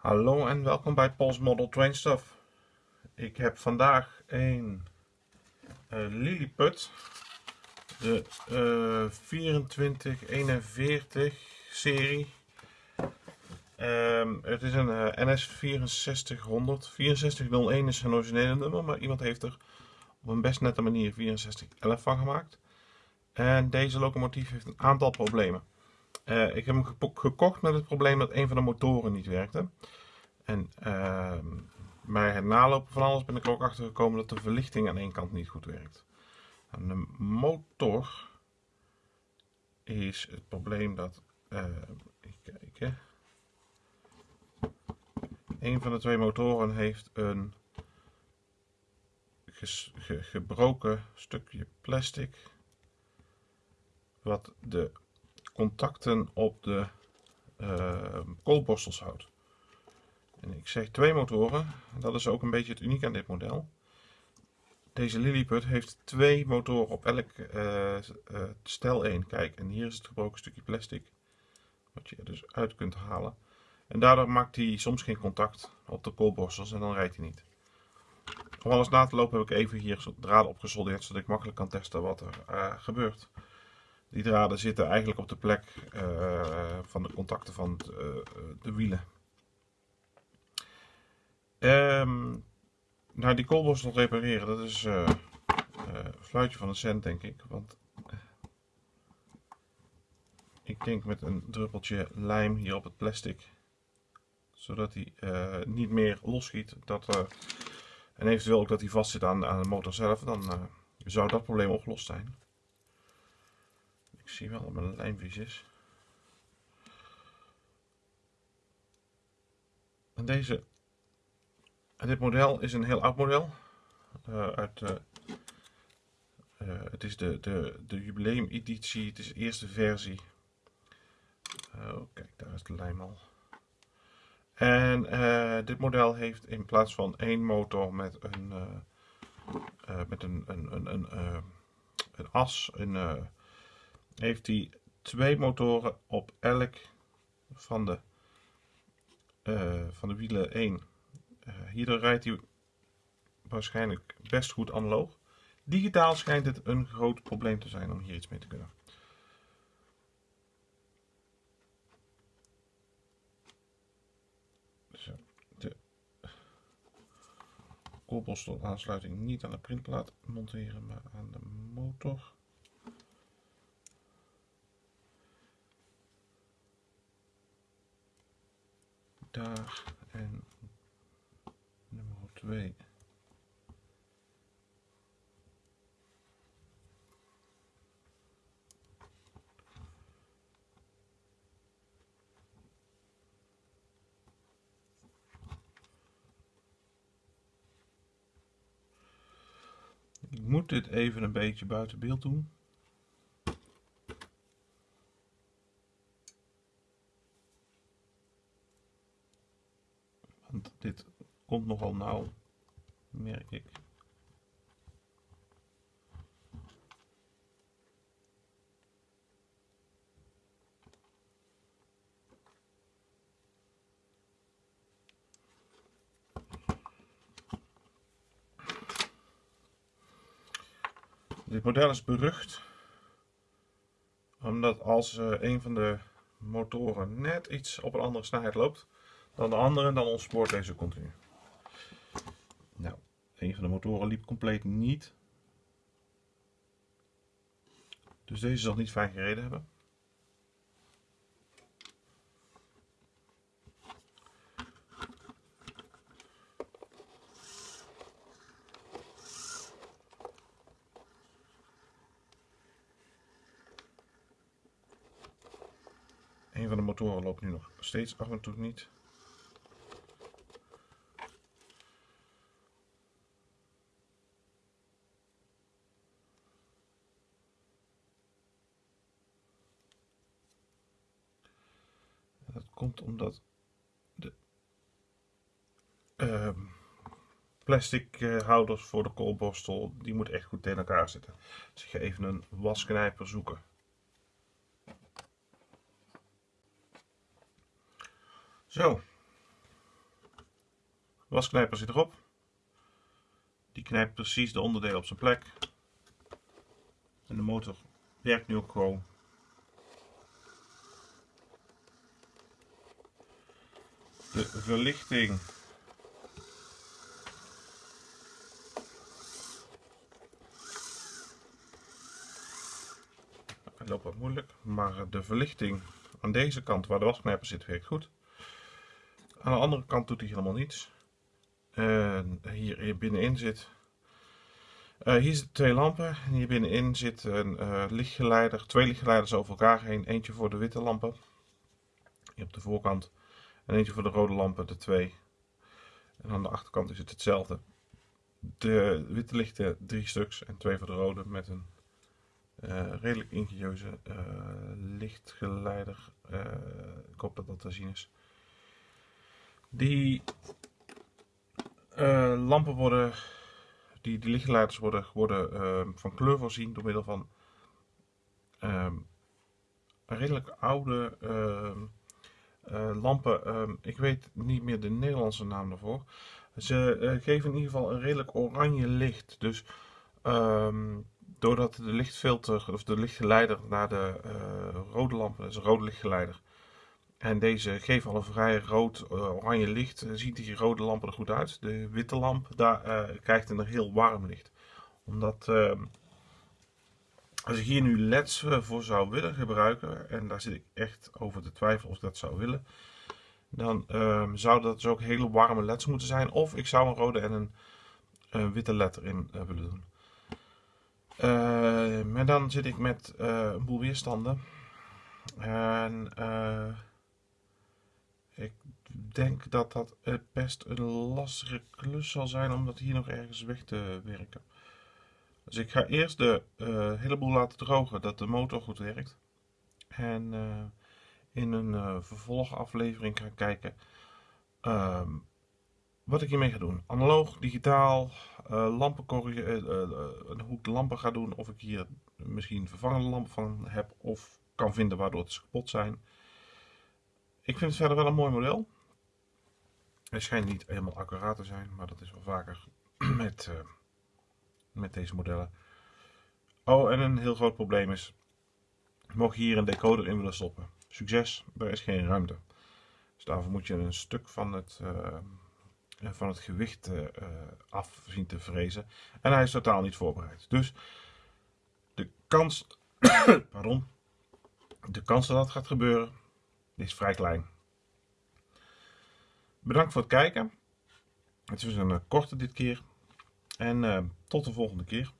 Hallo en welkom bij Pols Model Train Stuff. Ik heb vandaag een uh, Lilliput, de uh, 2441 serie. Um, het is een NS 6400. 6401 is zijn originele nummer, maar iemand heeft er op een best nette manier 6411 van gemaakt. En deze locomotief heeft een aantal problemen. Uh, ik heb hem gekocht met het probleem dat een van de motoren niet werkte. En uh, bij het nalopen van alles ben ik er ook achter gekomen dat de verlichting aan één kant niet goed werkt. Aan de motor is het probleem dat, uh, even kijken, een van de twee motoren heeft een ge gebroken stukje plastic wat de contacten op de uh, koolborstels houdt. En ik zeg twee motoren, dat is ook een beetje het uniek aan dit model. Deze Lilliput heeft twee motoren op elk uh, stel 1. Kijk, en hier is het gebroken stukje plastic, wat je er dus uit kunt halen. En daardoor maakt hij soms geen contact op de koolborstels en dan rijdt hij niet. Om alles na te lopen heb ik even hier draden opgesoldeerd, zodat ik makkelijk kan testen wat er uh, gebeurt. Die draden zitten eigenlijk op de plek uh, van de contacten van het, uh, de wielen. Um, nou, die koolborstel repareren, dat is uh, een fluitje van een cent, denk ik. Want ik denk met een druppeltje lijm hier op het plastic, zodat hij niet meer losschiet. Dat, en eventueel ook dat hij vast zit aan, aan de motor zelf, dan zou dat probleem opgelost zijn. Zie wel dat mijn lijmvies is. En deze, dit model is een heel oud model. Uh, uit, uh, uh, het is de, de, de jubileum editie, het is de eerste versie. Oh, kijk, daar is de lijm al. En dit model heeft in plaats van één motor met een, met een, een, een, een, een as, een heeft hij twee motoren op elk van de, uh, van de wielen 1. Uh, hierdoor rijdt hij waarschijnlijk best goed analoog. Digitaal schijnt het een groot probleem te zijn om hier iets mee te kunnen. Zo, de koolborstel aansluiting niet aan de printplaat monteren, maar aan de motor. Daar en nummer 2. Ik moet dit even een beetje buiten beeld doen. Want dit komt nogal nauw, merk ik. Dit model is berucht omdat als uh, een van de motoren net iets op een andere snelheid loopt, dan de andere, dan ontspoort deze continu. Een van de motoren liep compleet niet. Dus deze zal niet fijn gereden hebben. Een van de motoren loopt nu nog steeds af en toe niet. Komt omdat de uh, plastic uh, houders voor de koolborstel, die moet echt goed tegen elkaar zitten. Dus ik ga even een wasknijper zoeken. Zo. wasknijper zit erop. Die knijpt precies de onderdelen op zijn plek. En de motor werkt nu ook gewoon. De verlichting. Het loopt wat moeilijk, maar de verlichting aan deze kant waar de wasknijper zit werkt goed. Aan de andere kant doet hij helemaal niets. En hier binnenin zit. Uh, hier zitten twee lampen. En hier binnenin zit een uh, lichtgeleider. Twee lichtgeleiders over elkaar heen. Eentje voor de witte lampen. Hier op de voorkant. En eentje voor de rode lampen, de twee. En aan de achterkant is het hetzelfde. De witte lichten drie stuks en twee voor de rode met een uh, redelijk ingenieuze lichtgeleider. ik hoop dat dat te zien is. Die lampen worden, die, die lichtgeleiders worden, worden van kleur voorzien door middel van uh, redelijk oude uh, lampen. Ehm, ik weet niet meer de Nederlandse naam daarvoor. Ze eh, geven in ieder geval een redelijk oranje licht. Dus doordat de lichtfilter of de lichtgeleider naar de rode lampen, dat is een rode lichtgeleider, en deze geven al een vrij rood-oranje eh, licht. Eh, ziet die rode lampen er goed uit. De witte lamp daar, krijgt een heel warm licht. Omdat ehm, als ik hier nu leds voor zou willen gebruiken, en daar zit ik echt over te twijfelen of ik dat zou willen, dan um, zou dat dus ook hele warme leds moeten zijn. Of ik zou een rode en een, witte led erin willen doen. maar dan zit ik met een boel weerstanden. En ik denk dat dat best een lastige klus zal zijn om dat hier nog ergens weg te werken. Dus ik ga eerst de uh, heleboel laten drogen dat de motor goed werkt. En uh, in een uh, vervolgaflevering gaan kijken ehm, wat ik hiermee ga doen. Analoog, digitaal, lampen hoe ik de lampen ga doen. Of ik hier misschien vervangende lampen van heb of kan vinden waardoor het kapot zijn. Ik vind het verder wel een mooi model. Hij schijnt niet helemaal accuraat te zijn, maar dat is wel vaker met, met deze modellen. Oh, en een heel groot probleem is, mocht je hier een decoder in willen stoppen. Succes, er is geen ruimte. Dus daarvoor moet je een stuk van het, uh, van het gewicht uh, af zien te vrezen. En hij is totaal niet voorbereid. Dus de kans, pardon, de kans dat dat gaat gebeuren is vrij klein. Bedankt voor het kijken. Het is een eh, korte dit keer. En uh, tot de volgende keer.